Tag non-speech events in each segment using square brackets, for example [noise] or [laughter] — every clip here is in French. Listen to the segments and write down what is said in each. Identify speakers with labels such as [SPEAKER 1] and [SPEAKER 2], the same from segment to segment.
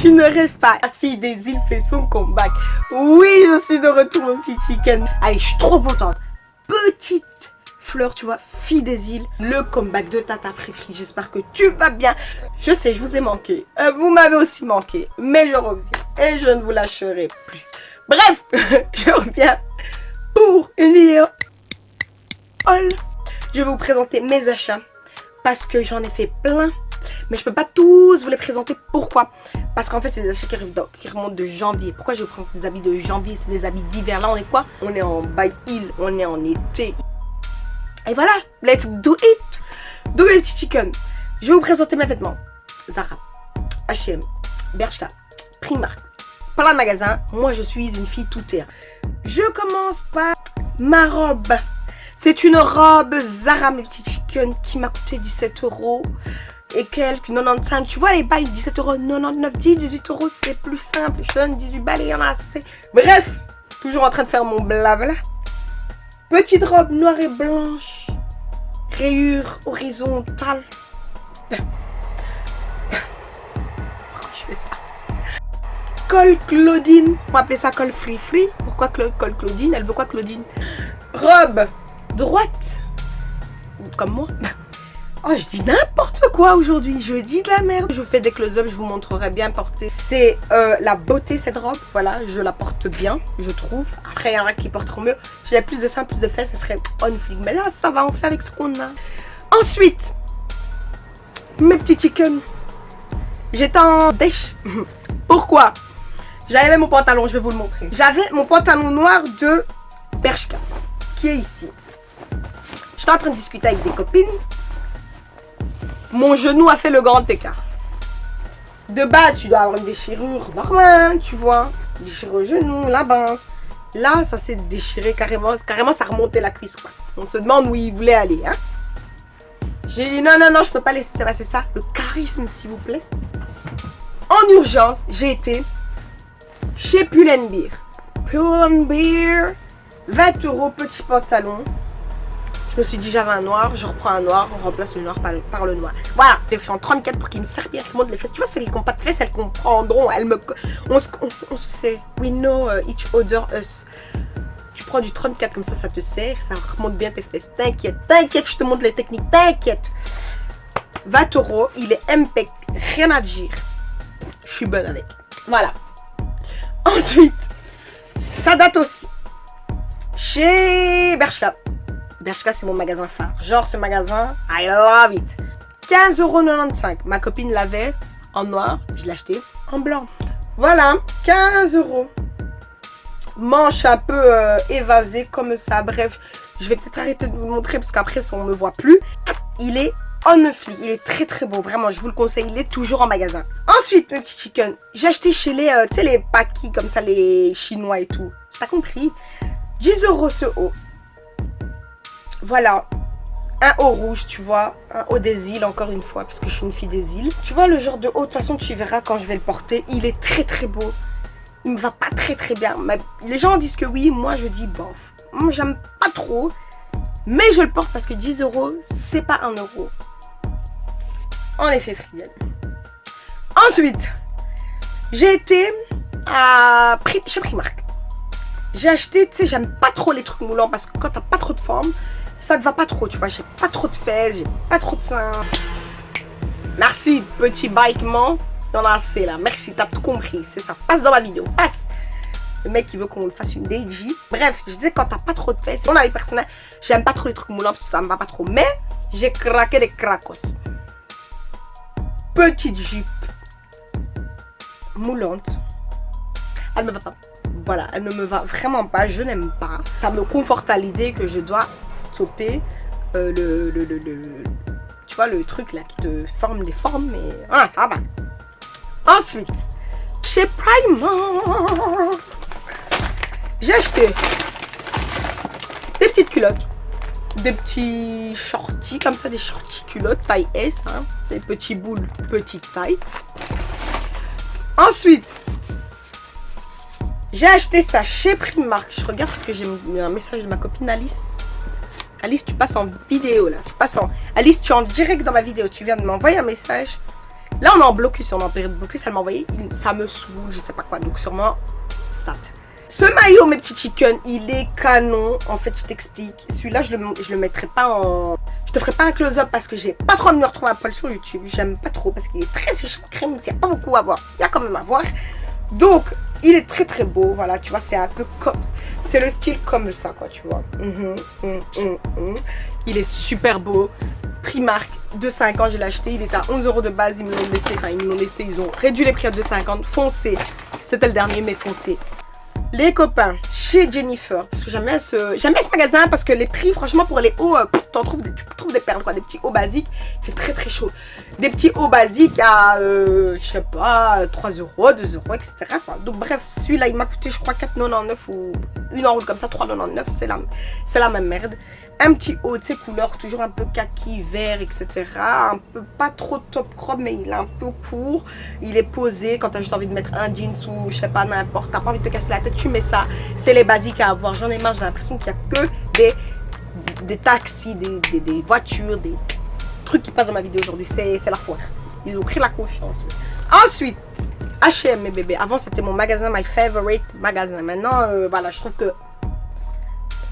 [SPEAKER 1] tu ne rêves pas. La fille des îles fait son comeback. Oui, je suis de retour, mon petit chicken. Allez, je suis trop contente. Petite fleur, tu vois, fille des îles, le comeback de Tata Frifri. J'espère que tu vas bien. Je sais, je vous ai manqué. Euh, vous m'avez aussi manqué. Mais je reviens. Et je ne vous lâcherai plus. Bref, [laughs] je reviens pour une vidéo. Je vais vous présenter mes achats parce que j'en ai fait plein. Mais je peux pas tous vous les présenter. Pourquoi? Parce qu'en fait, c'est des achats qui, remontent de janvier. Pourquoi je prends des habits de janvier? C'est des habits d'hiver. Là, on est quoi? On est en by hill. On est en été. Et voilà, let's do it Do it chicken. Je vais vous présenter mes vêtements. Zara, H&M, Bershka, Primark, plein de magasins. Moi, je suis une fille tout terre. Je commence par ma robe. C'est une robe Zara, mes petits chicken, qui m'a coûté 17 euros et quelques 95. Tu vois les bails 17 euros, 99, 10, 18 euros, c'est plus simple. Je donne 18 balles et il y en a assez. Bref, toujours en train de faire mon blabla. Petite robe noire et blanche. Rayure horizontale. Pourquoi je fais ça? Col Claudine. On va appeler ça col free free. Pourquoi col Claudine? Elle veut quoi Claudine? Robe droite. Comme moi. Oh, je dis n'importe quoi aujourd'hui. Je dis de la merde. Je vous fais des close-up, je vous montrerai bien porter. C'est euh, la beauté, cette robe. Voilà, je la porte bien, je trouve. Après, il y en a qui porteront mieux. Si j'avais plus de seins, plus de fesses, ça serait on flic. Mais là, ça va, on fait avec ce qu'on a. Ensuite, mes petits chickens. J'étais en dèche. [laughs] Pourquoi? J'avais mon pantalon, je vais vous le montrer. J'avais mon pantalon noir de Bershka, qui est ici. J'étais en train de discuter avec des copines mon genou a fait le grand écart. De base, tu dois avoir une déchirure normale, tu vois. Déchirure au genou, la base. Là, ça s'est déchiré carrément. Carrément, ça remontait la cuisse, quoi. On se demande où il voulait aller, hein. J'ai dit, non, non, non, je peux pas laisser passer ça. Le charisme, s'il vous plaît. En urgence, j'ai été chez Pull&Bear. Pull&Bear, 20 euros, petit pantalon. Je me suis dit, j'avais un noir, je reprends un noir, on remplace le noir par le, noir. Voilà, j'ai pris en 34 pour qu'il me serve bien, qu'il monte les fesses. Tu vois, celles qui n'ont pas de fesses, elles comprendront. Elles me, on, se, on, se sait. We know uh, each other, us. Tu prends du 34 comme ça, ça te sert, ça remonte bien tes fesses. T'inquiète, t'inquiète, je te montre les techniques, t'inquiète. 20 euros, il est impec, rien à dire. Je suis bonne avec. Voilà. Ensuite, ça date aussi. Chez Bershka. Bershka, c'est mon magasin phare. Genre, ce magasin, I love it. 15,95€. Ma copine l'avait en noir. Je l'ai acheté en blanc. Voilà, 15 euros. Manche un peu euh, évasée comme ça. Bref, je vais peut-être arrêter de vous montrer parce qu'après, on ne me voit plus. Il est en neufly. Il est très très beau. Vraiment, je vous le conseille. Il est toujours en magasin. Ensuite, le petit chicken. J'ai acheté chez les, euh, tu sais, les paquis comme ça, les chinois et tout. T'as compris? 10 euros ce haut. Voilà, un haut rouge, tu vois, un haut des îles, encore une fois, parce que je suis une fille des îles. Tu vois le genre de haut, de toute façon, tu verras quand je vais le porter. Il est très très beau. Il me va pas très très bien. les gens disent que oui, moi je dis bof. J'aime pas trop. Mais je le porte parce que 10 euros, c'est pas 1 euro. En effet, Friel. Ensuite, j'ai été à chez Primark. J'ai acheté, tu sais, j'aime pas trop les trucs moulants parce que quand t'as pas trop de forme, ça ne va pas trop, tu vois. J'ai pas trop de fesses, j'ai pas trop de seins. Merci, petit y en a assez là. Merci, t'as tout compris. C'est ça. Passe dans ma vidéo. Passe. Le mec, il veut qu'on le fasse une DJ. Bref, je disais quand t'as pas trop de fesses. On a les personnels. J'aime pas trop les trucs moulants parce que ça me va pas trop. Mais j'ai craqué des cracos. Petite jupe moulante. Elle me va pas. Voilà, elle ne me va vraiment pas. Je n'aime pas. Ça me conforte à l'idée que je dois stopper euh, le, le, le, tu vois, le truc là qui te forme les formes, mais ça va. Ensuite, chez Primark, j'ai acheté des petites culottes, des petits shorties, comme ça, des shorties culottes taille S, hein, des petits boules, petite taille. Ensuite, j'ai acheté ça chez Primark. Je regarde parce que j'ai un message de ma copine Alice. Alice, tu passes en vidéo là. Tu en... Alice, tu es en direct dans ma vidéo. Tu viens de m'envoyer un message. Là, on est en blocus, on est en période de blocus. Elle m'a envoyé, ça me saoule, je sais pas quoi. Donc, sûrement, start. Ce maillot, mes petits chickens, il est canon. En fait, je t'explique. Celui-là, je le, je le mettrai pas en... Je te ferai pas un close-up parce que j'ai pas trop de me retrouver à poil sur YouTube. J'aime pas trop parce qu'il est très séché crème. Il y a pas beaucoup à voir. Il y a quand même à voir. Donc, il est très très beau. Voilà, tu vois, c'est un peu comme... C'est le style comme ça, quoi, tu vois. Mhm, mhm, mhm. Il est super beau. Primark, 2,50, je l'ai acheté. Il était à 11 euros de base. Ils me l'ont laissé. Enfin, ils me l'ont laissé. Ils ont réduit les prix à 2,50. Foncé. C'était le dernier, mais foncé. Les copains, chez Jennifer, parce que j'aime bien ce, ce magasin parce que les prix, franchement, pour les hauts, euh, t'en trouves, des- tu trouves des perles, quoi, des petits hauts basiques, fait très très chaud. Des petits hauts basiques à, euh, je sais pas, 3 euros, 2 euros, etc. quoi. Donc bref, celui-là, il m'a coûté, je crois, 4,99 ou une en route comme ça, 3,99, c'est la, c'est la même merde. Un petit haut, de ces couleurs, toujours un peu kaki, vert, etc. Un peu pas trop top crop, mais il est un peu court. Il est posé quand t'as juste envie de mettre un jeans ou je sais pas, n'importe. T'as pas envie de te casser la tête, tu mets ça. C'est les basiques à avoir. J'en ai marre, j'ai l'impression qu'il y a que des, des taxis, des, des, des voitures, des trucs qui passent dans ma vidéo aujourd'hui. C'est la foire. Ils ont pris la confiance. Ensuite, H&M mes bébés. Avant c'était mon magasin, my favorite magasin. Maintenant, euh, voilà, je trouve que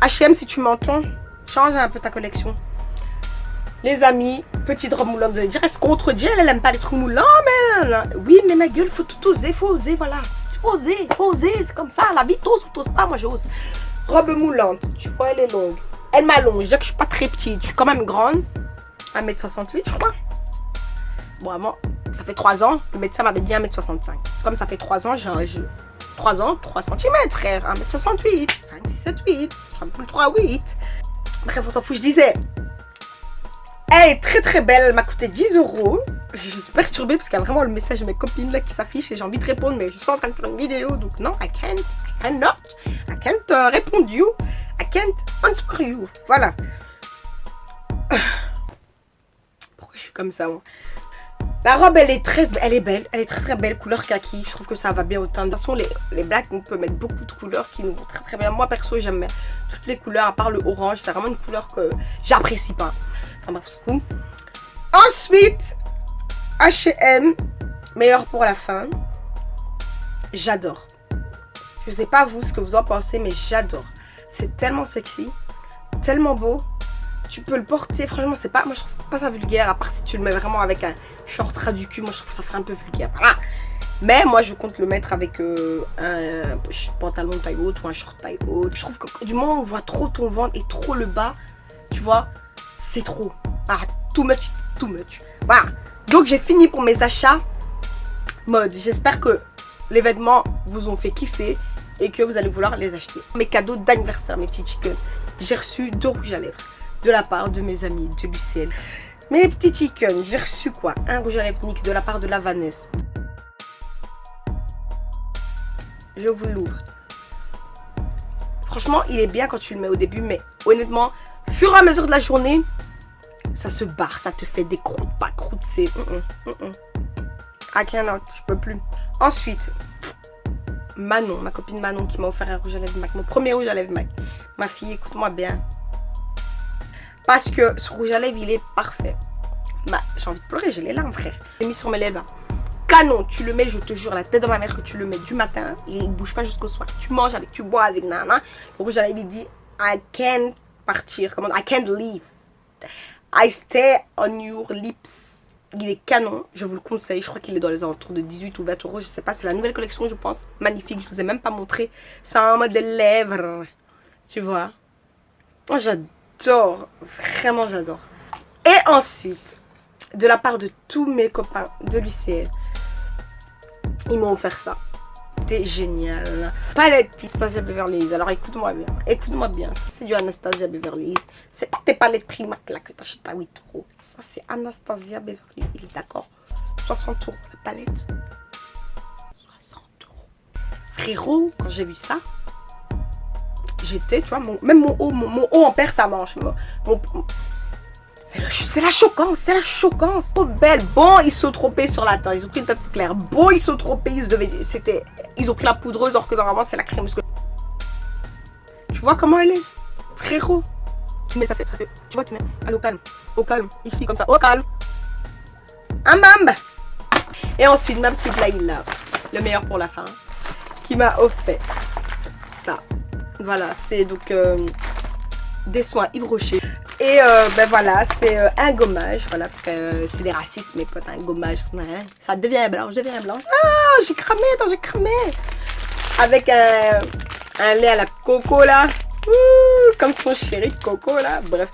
[SPEAKER 1] H&M si tu m'entends, change un peu ta collection. Les amis, petite robe moulante, vous allez dire, est-ce qu'on contredit Elle, elle aime pas les trucs moulants, mais... Oui, mais ma gueule, faut tout oser, faut oser, voilà. Faut oser, faut oser, c'est comme ça. La vie, t'oses ou t'oses pas, moi j'ose. Robe moulante, tu vois, elle est longue. Elle m'allonge, je que suis pas très petite, je suis quand même grande. 1m68, je crois. Bon, vraiment, ça fait 3 ans, le médecin m'avait dit 1m65. Comme ça fait 3 ans, j'ai... j'ai 3 ans, 3 cm, frère. 1m68, 5, 6, 7, 8. Ça sera plus 3, 8. Bref, on s'en fout, je disais... Elle est très très belle, elle m'a coûté 10 euros. Je suis perturbée parce qu'il y a vraiment le message de mes copines là qui s'affiche et j'ai envie de répondre, mais je suis en train de faire une vidéo donc non, I can't, I cannot, I can't uh, répondre you, I can't answer you. Voilà. Pourquoi je suis comme ça La robe elle est très elle est belle, elle est très très belle, couleur kaki. Je trouve que ça va bien au. De toute façon, les, les blacks, on peut mettre beaucoup de couleurs qui nous vont très très bien. Moi perso, j'aime toutes les couleurs à part le orange. C'est vraiment une couleur que j'apprécie pas. Enfin. Ensuite, H&M, meilleur pour la fin. J'adore. Je sais pas vous ce que vous en pensez, mais j'adore. C'est tellement sexy, tellement beau. Tu peux le porter, franchement, c'est pas. Moi, je trouve pas ça vulgaire, à part si tu le mets vraiment avec un short ras du cul. Moi, je trouve que ça ferait un peu vulgaire. Voilà. Mais moi, je compte le mettre avec euh, un pantalon taille haute ou un short taille haute. Je trouve que du moment où on voit trop ton ventre et trop le bas, tu vois, c'est trop. Ah, too much, too much. Voilà. Donc, j'ai fini pour mes achats mode. J'espère que les vêtements vous ont fait kiffer et que vous allez vouloir les acheter. Mes cadeaux d'anniversaire, mes petits chickens. J'ai reçu deux rouges à lèvres de la part de mes amis de l'UCL. Mes petits chickens, j'ai reçu quoi? Un rouge à lèvres NYX de la part de la Vanessa. Je vous l'ouvre. Franchement, il est bien quand tu le mets au début, mais honnêtement, fur et à mesure de la journée, ça se barre, ça te fait des croûtes, pas croûtes, c'est... Mm -mm, mm je peux plus. Ensuite, Manon, ma copine Manon qui m'a offert un rouge à lèvres MAC, mon premier rouge à lèvres MAC. Ma fille, écoute-moi bien. Parce que ce rouge à lèvres, il est parfait. Bah, j'ai envie de pleurer, j'ai les larmes, frère. J'ai mis sur mes lèvres. Canon, tu le mets, je te jure, la tête de ma mère que tu le mets du matin et il bouge pas jusqu'au soir. Tu manges avec, tu bois avec, nana. Le rouge à lèvres, il dit, I can't partir, comment, I can't leave. I stay on your lips. Il est canon, je vous le conseille. Je crois qu'il est dans les alentours de 18 ou 20 euros. Je sais pas, c'est la nouvelle collection, je pense. Magnifique, je vous ai même pas montré. C'est un mode de lèvres. Tu vois Moi, j'adore. Vraiment, j'adore. Et ensuite, de la part de tous mes copains de l'UCL, ils m'ont offert ça. C'était génial. Palette Anastasia Beverly Hills. Alors écoute-moi bien. Écoute-moi bien. C'est du Anastasia Beverly Hills. C'est pas tes palettes Primark là que t'achètes à 8 euros. Ça, c'est Anastasia Beverly Hills. D'accord? 60 euros la palette. 60 euros. Frérot, quand j'ai vu ça, j'étais, tu vois, mon, même mon haut, mon, haut en perd sa manche. C'est la, choquance, c'est la choquance. Trop belle. Bon, ils sont trompés sur la teinte. Ils ont pris une teinte claire. Bon, ils sont trompés. Ils, devaient- ils ont pris la poudreuse alors que normalement c'est la crème. Tu vois comment elle est? Frérot. Tu mets ça fait. Tu vois, tu mets. Allez, au calme. Au calme. Ici, comme ça. Au calme. Un mambe. Et ensuite, ma petite Laïla, le meilleur pour la fin, qui m'a offert ça. Voilà, c'est donc euh, des soins Rocher. Et euh, ben voilà, c'est euh, un gommage, voilà, parce que c'est des racistes, mes potes, un gommage, ça devient blanc, je deviens blanche. Ah, j'ai cramé, attends, j'ai cramé. Avec un, un lait à la coco, là. comme son chéri coco, là, bref.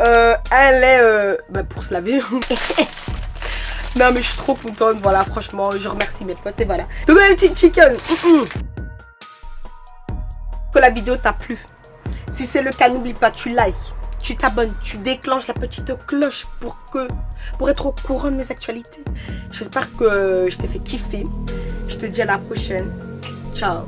[SPEAKER 1] un lait ben, pour se laver. [laughs] non, mais je suis trop contente, voilà, franchement, je remercie mes potes, et voilà. Donc, un petit chicken. Que la vidéo t'a plu. Si c'est le cas, n'oublie pas, tu likes tu t'abonnes, tu déclenches la petite cloche pour que pour être au courant de mes actualités. J'espère que je t'ai fait kiffer. Je te dis à la prochaine. Ciao